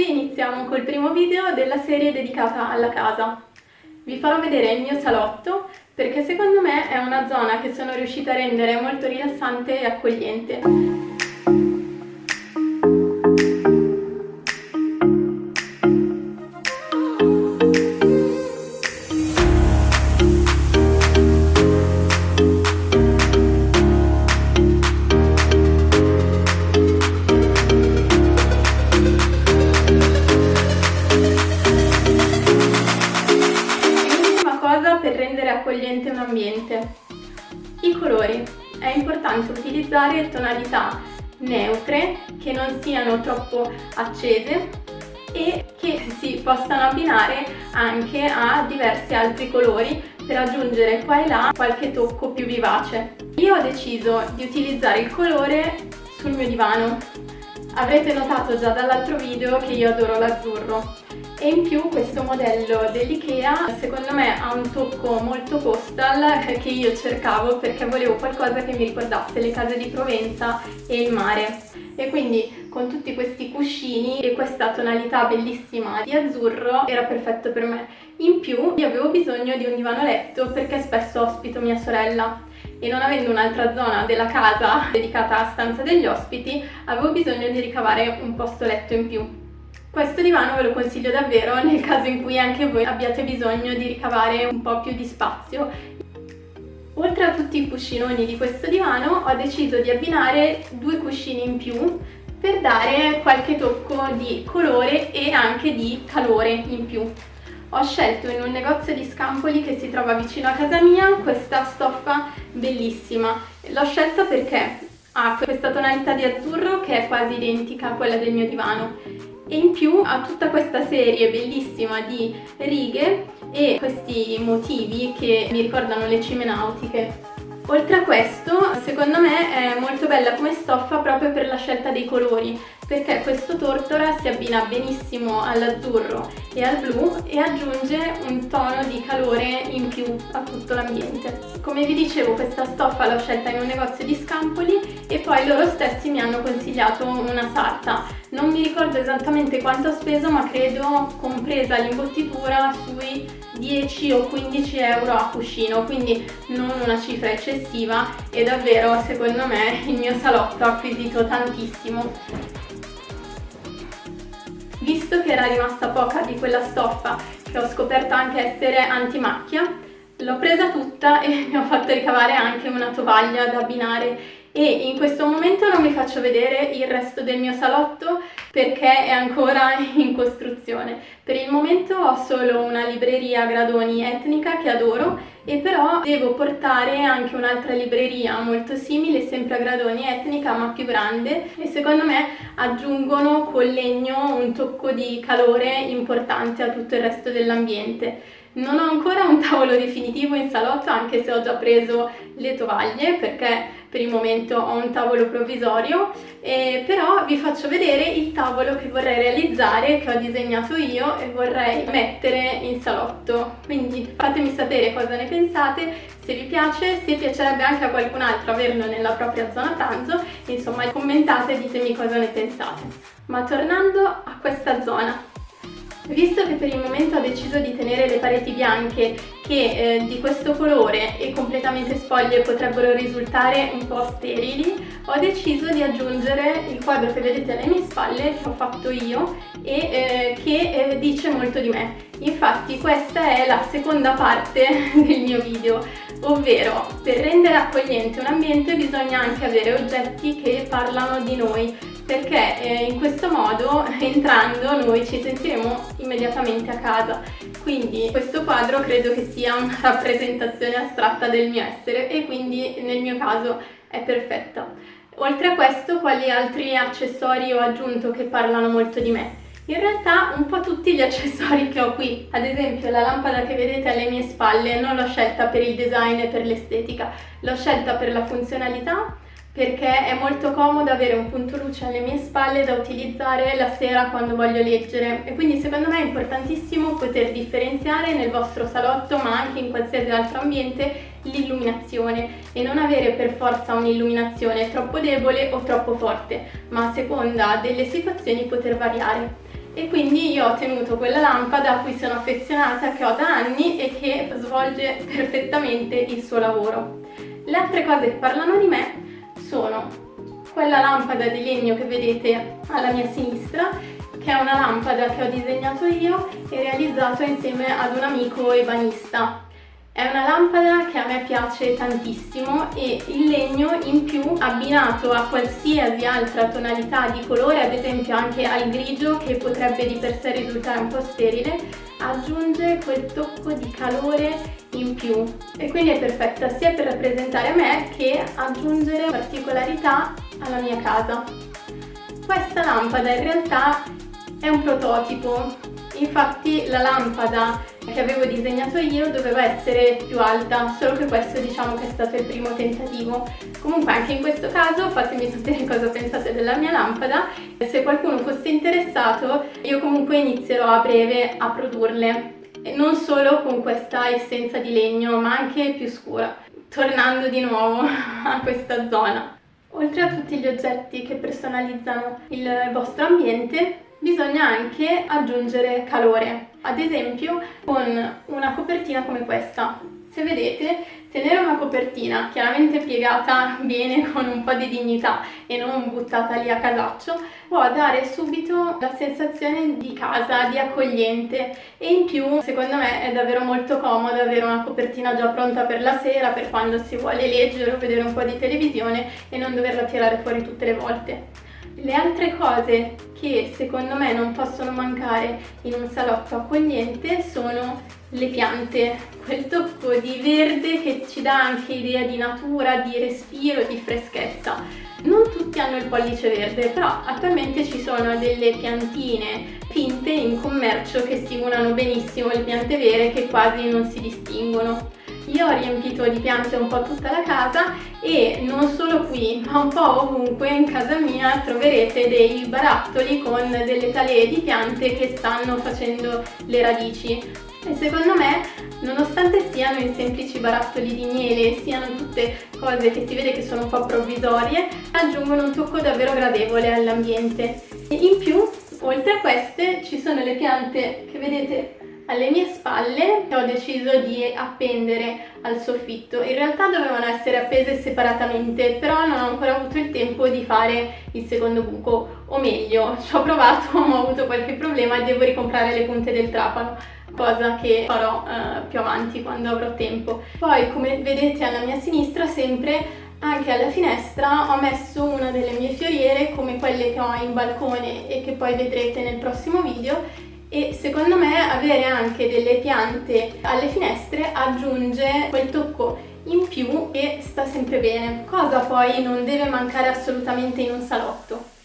oggi iniziamo col primo video della serie dedicata alla casa. Vi farò vedere il mio salotto perché secondo me è una zona che sono riuscita a rendere molto rilassante e accogliente. Accogliente un ambiente. I colori. È importante utilizzare tonalità neutre che non siano troppo accese e che si possano abbinare anche a diversi altri colori per aggiungere qua e là qualche tocco più vivace. Io ho deciso di utilizzare il colore sul mio divano. Avrete notato già dall'altro video che io adoro l'azzurro e in più questo modello dell'Ikea secondo me ha un tocco molto postal che io cercavo perché volevo qualcosa che mi ricordasse le case di Provenza e il mare e quindi con tutti questi cuscini e questa tonalità bellissima di azzurro era perfetto per me. In più io avevo bisogno di un divano letto perché spesso ospito mia sorella e non avendo un'altra zona della casa dedicata a stanza degli ospiti avevo bisogno di ricavare un posto letto in più. Questo divano ve lo consiglio davvero nel caso in cui anche voi abbiate bisogno di ricavare un po' più di spazio. Oltre a tutti i cuscinoni di questo divano ho deciso di abbinare due cuscini in più per dare qualche tocco di colore e anche di calore in più. Ho scelto in un negozio di scampoli che si trova vicino a casa mia questa stoffa bellissima. L'ho scelta perché ha questa tonalità di azzurro che è quasi identica a quella del mio divano e in più ha tutta questa serie bellissima di righe e questi motivi che mi ricordano le cime nautiche. Oltre a questo, secondo me è molto bella come stoffa proprio per la scelta dei colori, perché questo tortora si abbina benissimo all'azzurro e al blu e aggiunge un tono di calore in più a tutto l'ambiente. Come vi dicevo questa stoffa l'ho scelta in un negozio di scampoli e poi loro stessi mi hanno consigliato una sarta. Non mi ricordo esattamente quanto ho speso ma credo compresa l'imbottitura sui 10 o 15 euro a cuscino quindi non una cifra eccessiva e davvero secondo me il mio salotto ha acquisito tantissimo visto che era rimasta poca di quella stoffa che ho scoperto anche essere antimacchia l'ho presa tutta e mi ho fatto ricavare anche una tovaglia da abbinare e in questo momento non vi faccio vedere il resto del mio salotto perché è ancora in costruzione. Per il momento ho solo una libreria gradoni etnica che adoro e però devo portare anche un'altra libreria molto simile, sempre a gradoni etnica ma più grande e secondo me aggiungono col legno un tocco di calore importante a tutto il resto dell'ambiente. Non ho ancora un tavolo definitivo in salotto anche se ho già preso le tovaglie perché per il momento ho un tavolo provvisorio eh, però vi faccio vedere il tavolo che vorrei realizzare che ho disegnato io e vorrei mettere in salotto. Quindi fatemi sapere cosa ne pensate se vi piace, se piacerebbe anche a qualcun altro averlo nella propria zona pranzo insomma commentate e ditemi cosa ne pensate. Ma tornando a questa zona Visto che per il momento ho deciso di tenere le pareti bianche che eh, di questo colore e completamente spoglie potrebbero risultare un po' sterili, ho deciso di aggiungere il quadro che vedete alle mie spalle, che ho fatto io, e eh, che eh, dice molto di me. Infatti questa è la seconda parte del mio video, ovvero per rendere accogliente un ambiente bisogna anche avere oggetti che parlano di noi, perché eh, in questo modo entrando noi ci sentiremo immediatamente a casa. Quindi questo quadro credo che sia una rappresentazione astratta del mio essere e quindi nel mio caso è perfetta. Oltre a questo quali altri accessori ho aggiunto che parlano molto di me? In realtà un po' tutti gli accessori che ho qui, ad esempio la lampada che vedete alle mie spalle non l'ho scelta per il design e per l'estetica, l'ho scelta per la funzionalità perché è molto comodo avere un punto luce alle mie spalle da utilizzare la sera quando voglio leggere e quindi secondo me è importantissimo poter differenziare nel vostro salotto ma anche in qualsiasi altro ambiente l'illuminazione e non avere per forza un'illuminazione troppo debole o troppo forte ma a seconda delle situazioni poter variare. e quindi io ho tenuto quella lampada a cui sono affezionata, che ho da anni e che svolge perfettamente il suo lavoro. Le altre cose che parlano di me sono quella lampada di legno che vedete alla mia sinistra che è una lampada che ho disegnato io e realizzato insieme ad un amico ebanista è una lampada che a me piace tantissimo e il legno in più abbinato a qualsiasi altra tonalità di colore, ad esempio anche al grigio che potrebbe di per sé risultare un po' sterile, aggiunge quel tocco di calore in più e quindi è perfetta sia per rappresentare me che aggiungere particolarità alla mia casa. Questa lampada in realtà è un prototipo, infatti la lampada che avevo disegnato io doveva essere più alta, solo che questo diciamo che è stato il primo tentativo. Comunque anche in questo caso fatemi sapere cosa pensate della mia lampada se qualcuno fosse interessato io comunque inizierò a breve a produrle. E non solo con questa essenza di legno ma anche più scura, tornando di nuovo a questa zona. Oltre a tutti gli oggetti che personalizzano il vostro ambiente, bisogna anche aggiungere calore, ad esempio con una copertina come questa. Se vedete, tenere una copertina chiaramente piegata bene con un po' di dignità e non buttata lì a casaccio può dare subito la sensazione di casa, di accogliente e in più secondo me è davvero molto comodo avere una copertina già pronta per la sera per quando si vuole leggere o vedere un po' di televisione e non doverla tirare fuori tutte le volte. Le altre cose che secondo me non possono mancare in un salotto accogliente sono le piante, quel tocco di verde che ci dà anche idea di natura, di respiro, di freschezza. Non tutti hanno il pollice verde, però attualmente ci sono delle piantine finte in commercio che stimolano benissimo le piante vere che quasi non si distinguono. Io ho riempito di piante un po' tutta la casa e non solo qui ma un po' ovunque in casa mia troverete dei barattoli con delle talee di piante che stanno facendo le radici. E secondo me nonostante siano in semplici barattoli di miele siano tutte cose che si vede che sono un po' provvisorie aggiungono un tocco davvero gradevole all'ambiente. In più oltre a queste ci sono le piante che vedete alle mie spalle ho deciso di appendere al soffitto. In realtà dovevano essere appese separatamente, però non ho ancora avuto il tempo di fare il secondo buco, o meglio, ci ho provato, ma ho avuto qualche problema e devo ricomprare le punte del trapano cosa che farò uh, più avanti quando avrò tempo. Poi come vedete alla mia sinistra sempre anche alla finestra ho messo una delle mie fioriere come quelle che ho in balcone e che poi vedrete nel prossimo video e secondo me avere anche delle piante alle finestre aggiunge quel tocco in più e sta sempre bene. Cosa poi non deve mancare assolutamente in un salotto?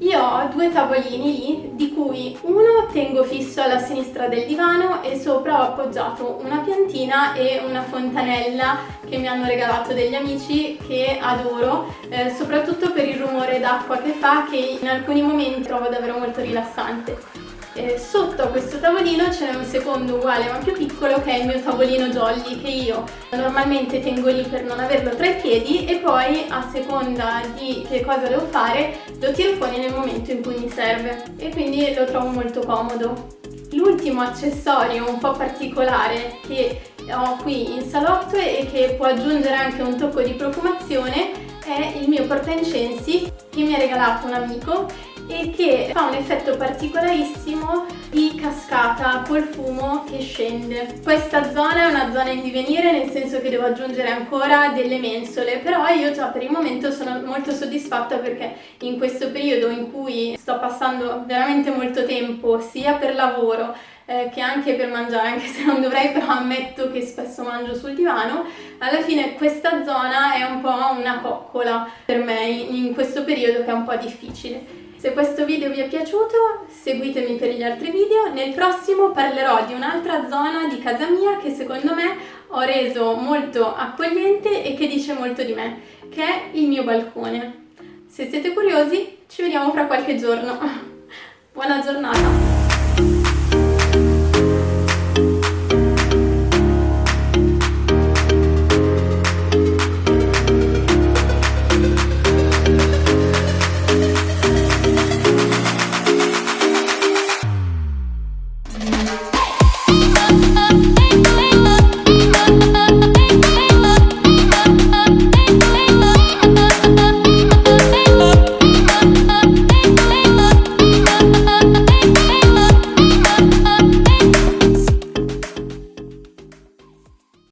Io ho due tavolini lì, di cui uno tengo fisso alla sinistra del divano e sopra ho appoggiato una piantina e una fontanella che mi hanno regalato degli amici che adoro, eh, soprattutto per il rumore d'acqua che fa che in alcuni momenti trovo davvero molto rilassante. Eh, sotto a questo tavolino c'è un secondo uguale ma più piccolo che è il mio tavolino jolly che io normalmente tengo lì per non averlo tra i piedi. E poi a seconda di che cosa devo fare lo tiro fuori nel momento in cui mi serve. E quindi lo trovo molto comodo. L'ultimo accessorio un po' particolare che ho qui in salotto e che può aggiungere anche un tocco di profumazione è il mio portaincensi che mi ha regalato un amico e che fa un effetto particolarissimo di cascata col fumo che scende. Questa zona è una zona in divenire nel senso che devo aggiungere ancora delle mensole però io già per il momento sono molto soddisfatta perché in questo periodo in cui sto passando veramente molto tempo sia per lavoro eh, che anche per mangiare, anche se non dovrei, però ammetto che spesso mangio sul divano, alla fine questa zona è un po' una coccola per me in, in questo periodo che è un po' difficile. Se questo video vi è piaciuto seguitemi per gli altri video, nel prossimo parlerò di un'altra zona di casa mia che secondo me ho reso molto accogliente e che dice molto di me, che è il mio balcone. Se siete curiosi ci vediamo fra qualche giorno. Buona giornata!